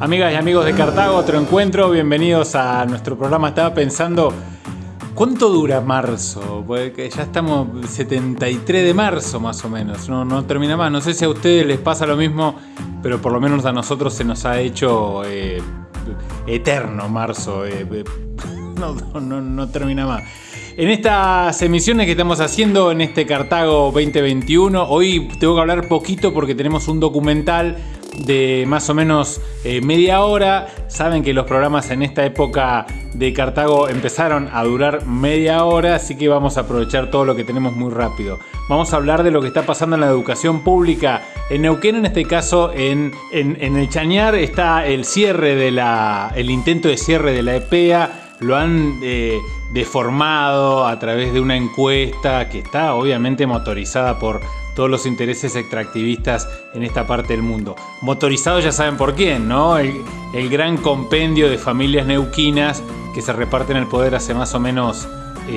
Amigas y amigos de Cartago, otro encuentro, bienvenidos a nuestro programa. Estaba pensando, ¿cuánto dura marzo? Porque ya estamos 73 de marzo más o menos, no, no termina más. No sé si a ustedes les pasa lo mismo, pero por lo menos a nosotros se nos ha hecho eh, eterno marzo. Eh, eh, no, no, no termina más. En estas emisiones que estamos haciendo en este Cartago 2021, hoy tengo que hablar poquito porque tenemos un documental de más o menos eh, media hora. Saben que los programas en esta época de Cartago empezaron a durar media hora, así que vamos a aprovechar todo lo que tenemos muy rápido. Vamos a hablar de lo que está pasando en la educación pública en Neuquén, en este caso en, el Chañar está el cierre de la, el intento de cierre de la EPEA. Lo han eh, deformado a través de una encuesta que está obviamente motorizada por todos los intereses extractivistas en esta parte del mundo. Motorizado ya saben por quién, ¿no? El, gran compendio de familias neuquinas que se reparten el poder hace más o menos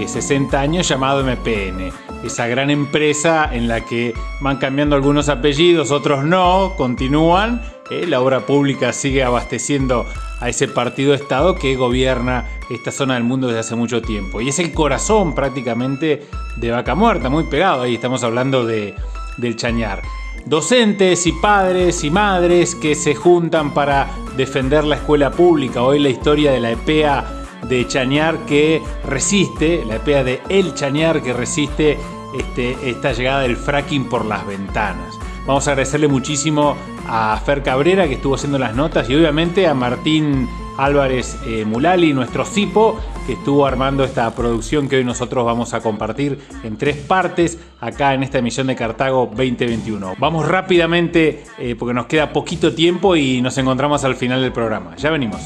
60 eh, años llamado MPN. Esa gran empresa en la que van cambiando algunos apellidos, otros no, continúan. Eh, la obra pública sigue abasteciendo a ese partido Estado que gobierna esta zona del mundo desde hace mucho tiempo. Y es el corazón prácticamente de Vaca Muerta, muy pegado. Ahí estamos hablando de, del Chañar. Docentes y padres y madres que se juntan para defender la escuela pública. Hoy la historia de la EPEA de Chañar que resiste, la EPEA de El Chañar que resiste este, esta llegada del fracking por las ventanas. Vamos a agradecerle muchísimo a Fer Cabrera que estuvo haciendo las notas y obviamente a Martín Álvarez eh, Mulali, nuestro CIPO, que estuvo armando esta producción que hoy nosotros vamos a compartir en tres partes acá en esta emisión de Cartago 2021. Vamos rápidamente eh, porque nos queda poquito tiempo y nos encontramos al final del programa. Ya venimos.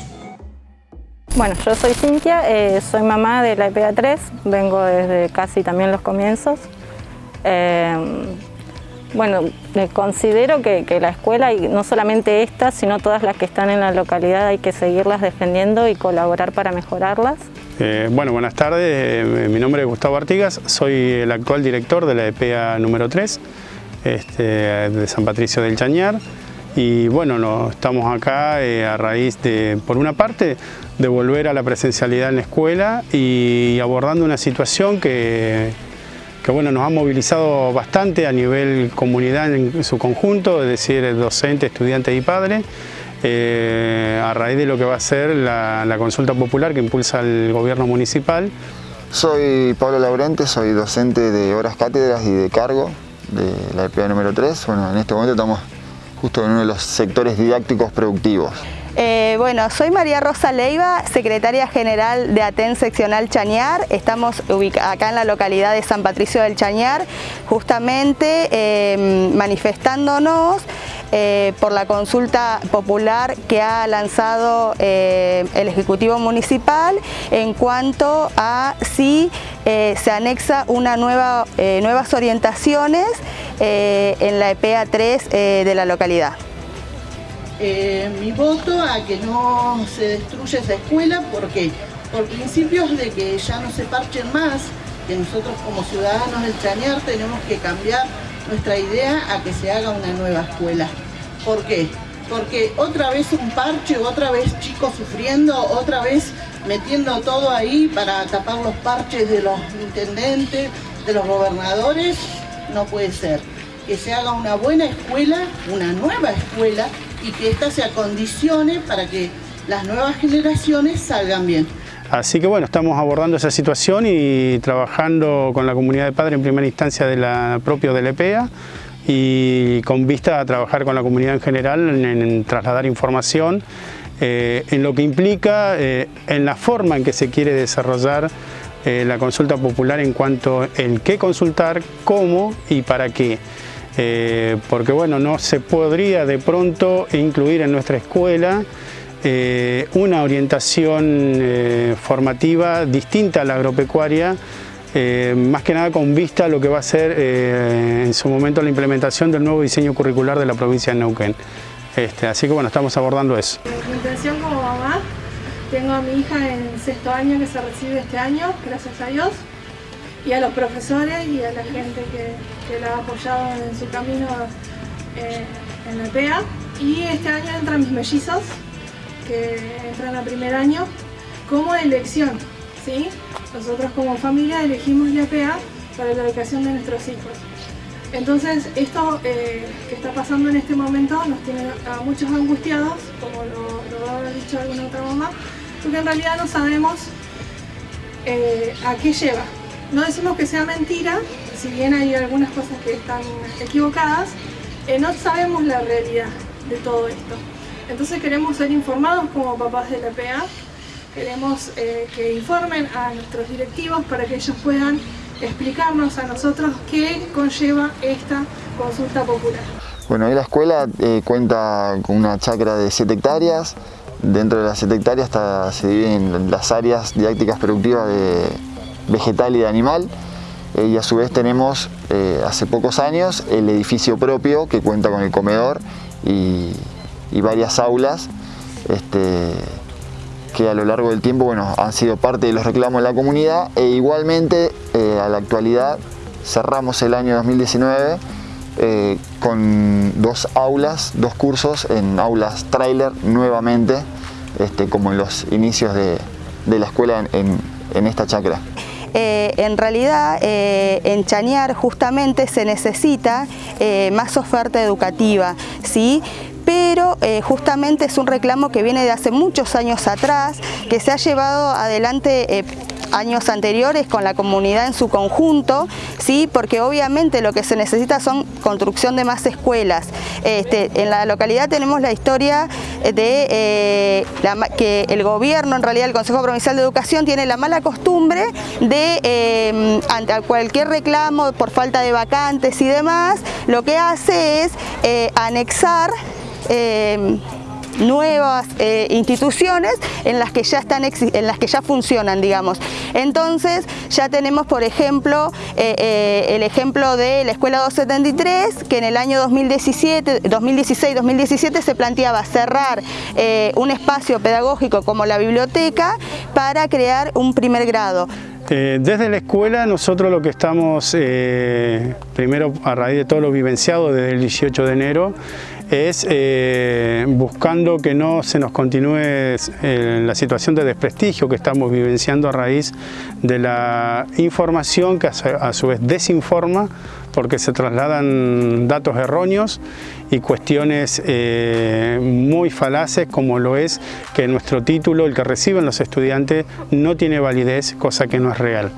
Bueno, yo soy Cintia, eh, soy mamá de la EPA 3, vengo desde casi también los comienzos. Bueno, considero que, la escuela, y no solamente esta, sino todas las que están en la localidad, hay que seguirlas defendiendo y colaborar para mejorarlas. Eh, bueno, buenas tardes, eh, mi nombre es Gustavo Artigas, soy el actual director de la EPA número 3 este, de San Patricio del Chañar. Y bueno, estamos acá eh, a raíz de, por una parte, de volver a la presencialidad en la escuela y abordando una situación que que bueno, nos ha movilizado bastante a nivel comunidad en su conjunto, es decir, docentes, estudiantes y padres, eh, a raíz de lo que va a ser la, consulta popular que impulsa el gobierno municipal. Soy Pablo Laurente, soy docente de horas cátedras y de cargo de la EPA número 3. Bueno, en este momento estamos justo en uno de los sectores didácticos productivos. Eh, bueno, soy María Rosa Leiva, secretaria general de ATEN seccional Chañar. Estamos acá en la localidad de San Patricio del Chañar, justamente em, manifestándonos eh, por la consulta popular que ha lanzado eh, el Ejecutivo Municipal en cuanto a si se anexa una nueva, nuevas orientaciones en la EPA 3 de la localidad. Eh, mi voto a que no se destruya esa escuela, porque Por principios de que ya no se parchen más, que nosotros como ciudadanos del Chañar tenemos que cambiar nuestra idea a que se haga una nueva escuela. ¿Por qué? Porque otra vez un parche, otra vez chicos sufriendo, otra vez metiendo todo ahí para tapar los parches de los intendentes, de los gobernadores, no puede ser. Que se haga una buena escuela, una nueva escuela, y que ésta se acondicione para que las nuevas generaciones salgan bien. Así que bueno, estamos abordando esa situación y trabajando con la comunidad de padres en primera instancia de la, propio del EPEA y con vista a trabajar con la comunidad en general en, trasladar información eh, en lo que implica eh, en la forma en que se quiere desarrollar eh, la consulta popular en cuanto en qué consultar, cómo y para qué. Eh, porque bueno, no se podría de pronto incluir en nuestra escuela eh, una orientación eh, formativa distinta a la agropecuaria, más que nada con vista a lo que va a ser en su momento la implementación del nuevo diseño curricular de la provincia de Neuquén. Este, así que bueno, estamos abordando eso. Mi intención como mamá, tengo a mi hija en sexto año que se recibe este año, gracias a Dios y a los profesores y a la gente que, que la ha apoyado en su camino eh, en la PEA. Y este año entran mis mellizos, que entran a primer año como elección. ¿sí? Nosotros como familia elegimos la EPA para la educación de nuestros hijos. Entonces, esto eh, que está pasando en este momento nos tiene a muchos angustiados, como lo, ha dicho alguna otra mamá, porque en realidad no sabemos eh, a qué lleva. No decimos que sea mentira, si bien hay algunas cosas que están equivocadas, eh, no sabemos la realidad de todo esto. Entonces queremos ser informados como papás de la PA, queremos que informen a nuestros directivos para que ellos puedan explicarnos a nosotros qué conlleva esta consulta popular. Bueno, la escuela eh, cuenta con una chacra de 7 hectáreas. Dentro de las 7 hectáreas se dividen las áreas didácticas productivas de vegetal y de animal. Eh, y a su vez tenemos eh, hace pocos años el edificio propio que cuenta con el comedor y, varias aulas. Este, que a lo largo del tiempo bueno, han sido parte de los reclamos de la comunidad e igualmente eh, a la actualidad cerramos el año 2019 eh, con dos aulas, dos cursos en aulas trailer nuevamente, este, como en los inicios de, la escuela en, esta chacra. Eh, en realidad en Chañar justamente se necesita más oferta educativa, ¿sí? pero eh, justamente es un reclamo que viene de hace muchos años atrás, que se ha llevado adelante eh, años anteriores con la comunidad en su conjunto, ¿sí? porque obviamente lo que se necesita son construcción de más escuelas. Este, en la localidad tenemos la historia de eh, que el gobierno, en realidad el Consejo Provincial de Educación, tiene la mala costumbre de, ante cualquier reclamo por falta de vacantes y demás, lo que hace es anexar eh, nuevas eh, instituciones en las que ya están en las que ya funcionan digamos. Entonces ya tenemos por ejemplo eh, el ejemplo de la escuela 273 que en el año 2017 2016 2017 se planteaba cerrar un espacio pedagógico como la biblioteca para crear un primer grado desde la escuela nosotros lo que estamos, primero a raíz de todo lo vivenciado desde el 18 de enero, es eh, buscando que no se nos continúe eh, la situación de desprestigio que estamos vivenciando a raíz de la información que a su vez desinforma porque se trasladan datos erróneos y cuestiones eh, muy falaces como lo es que nuestro título, el que reciben los estudiantes, no tiene validez, cosa que no es real.